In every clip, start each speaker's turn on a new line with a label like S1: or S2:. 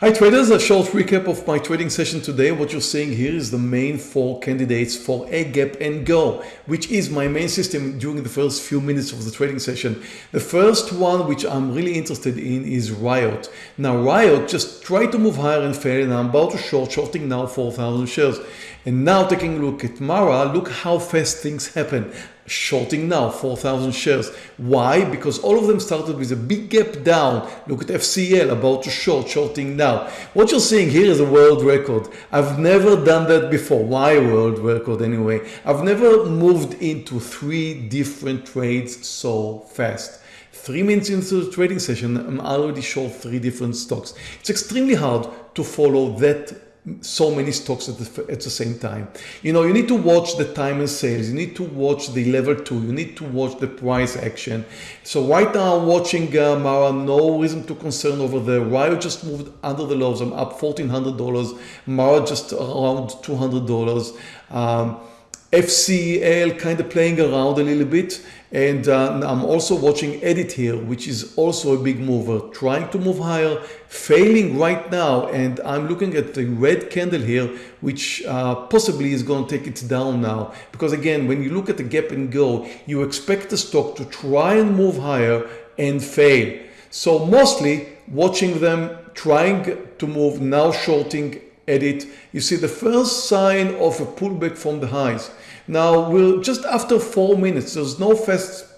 S1: Hi traders, a short recap of my trading session today. What you're seeing here is the main four candidates for a gap and go, which is my main system during the first few minutes of the trading session. The first one, which I'm really interested in is Riot. Now Riot just tried to move higher and fail and I'm about to short, shorting now 4,000 shares. And now taking a look at Mara, look how fast things happen shorting now 4,000 shares. Why? Because all of them started with a big gap down. Look at FCL about to short, shorting now. What you're seeing here is a world record. I've never done that before. Why world record anyway? I've never moved into three different trades so fast. Three minutes into the trading session, I'm already short three different stocks. It's extremely hard to follow that so many stocks at the, at the same time. You know, you need to watch the time and sales. You need to watch the level two. You need to watch the price action. So right now I'm watching uh, Mara, no reason to concern over there. Riot just moved under the lows. I'm up $1,400. Mara just around $200. Um, FCL kind of playing around a little bit. And uh, I'm also watching edit here which is also a big mover trying to move higher failing right now. And I'm looking at the red candle here which uh, possibly is going to take it down now. Because again when you look at the gap and go you expect the stock to try and move higher and fail. So mostly watching them trying to move now shorting edit you see the first sign of a pullback from the highs now we're just after four minutes. There's no fast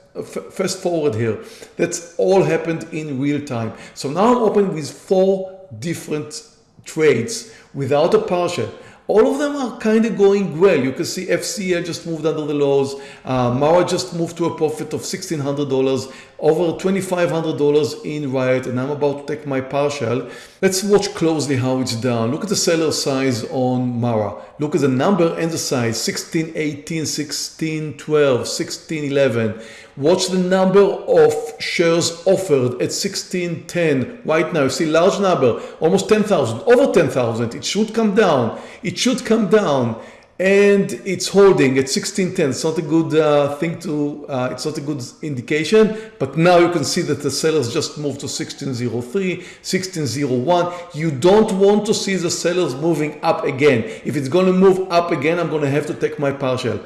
S1: fast forward here. That's all happened in real time. So now I'm open with four different trades without a partial. All of them are kind of going well. You can see FCL just moved under the lows. Uh, Mara just moved to a profit of $1,600, over $2,500 in Riot, and I'm about to take my partial. Let's watch closely how it's down. Look at the seller size on Mara. Look at the number and the size, 16, 18, 16, 12, 16, 11. Watch the number of shares offered at 1610 right now. You see large number, almost 10,000, over 10,000. It should come down. It should come down and it's holding at 1610 it's not a good uh, thing to uh, it's not a good indication but now you can see that the sellers just moved to 1603 1601 you don't want to see the sellers moving up again. If it's going to move up again I'm going to have to take my partial.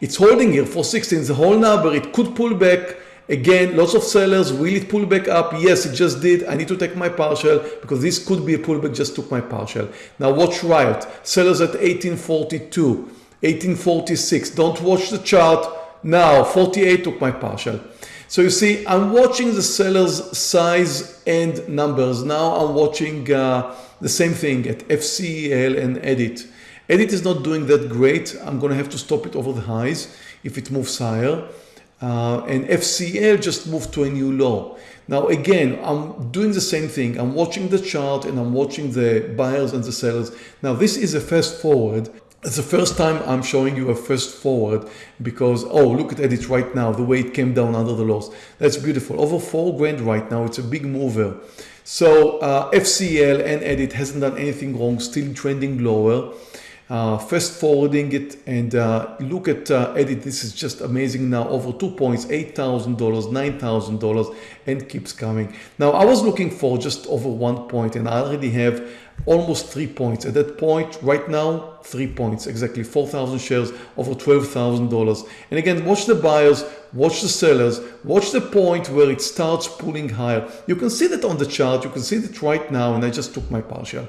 S1: It's holding here for 16, the whole number. It could pull back. Again, lots of sellers. Will it pull back up? Yes, it just did. I need to take my partial because this could be a pullback. Just took my partial. Now watch Riot. Sellers at 1842, 1846. Don't watch the chart. Now 48 took my partial. So you see, I'm watching the sellers size and numbers. Now I'm watching uh, the same thing at FCL and Edit. Edit is not doing that great. I'm going to have to stop it over the highs if it moves higher. Uh, and FCL just moved to a new low. Now again, I'm doing the same thing. I'm watching the chart and I'm watching the buyers and the sellers. Now this is a fast forward. It's the first time I'm showing you a fast forward because, oh, look at Edit right now, the way it came down under the lows. That's beautiful. Over four grand right now. It's a big mover. So uh, FCL and Edit hasn't done anything wrong, still trending lower uh, fast forwarding it and uh, look at uh, edit this is just amazing now. Over two points eight thousand dollars nine thousand dollars and keeps coming. Now I was looking for just over one point and I already have almost three points. At that point right now three points exactly 4,000 shares over $12,000 and again watch the buyers watch the sellers watch the point where it starts pulling higher. You can see that on the chart you can see that right now and I just took my partial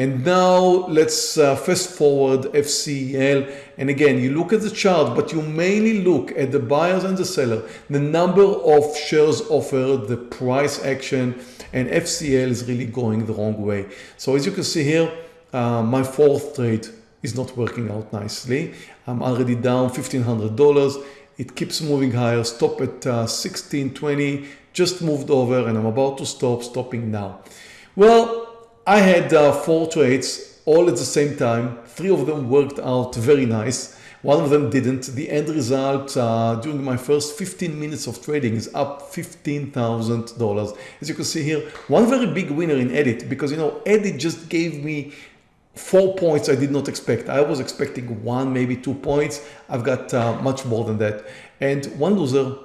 S1: and now let's uh, fast forward FCL. And again, you look at the chart, but you mainly look at the buyers and the seller, the number of shares offered, the price action, and FCL is really going the wrong way. So as you can see here, uh, my fourth trade is not working out nicely. I'm already down $1,500. It keeps moving higher, stop at uh, 1620, just moved over and I'm about to stop, stopping now. Well, I had uh, four trades all at the same time. Three of them worked out very nice. One of them didn't. The end result uh, during my first 15 minutes of trading is up $15,000. As you can see here, one very big winner in Edit because you know Edit just gave me four points I did not expect. I was expecting one, maybe two points. I've got uh, much more than that. And one loser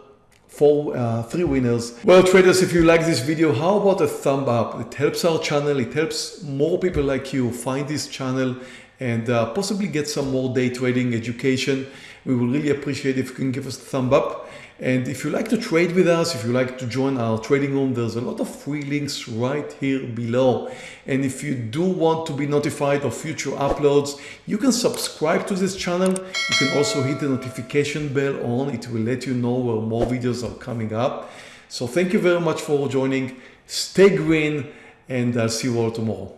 S1: four, uh, three winners. Well, traders, if you like this video, how about a thumb up? It helps our channel. It helps more people like you find this channel and uh, possibly get some more day trading education. We will really appreciate if you can give us a thumb up. And if you like to trade with us, if you like to join our trading room, there's a lot of free links right here below. And if you do want to be notified of future uploads, you can subscribe to this channel. You can also hit the notification bell on. It will let you know where more videos are coming up. So thank you very much for joining. Stay green and I'll see you all tomorrow.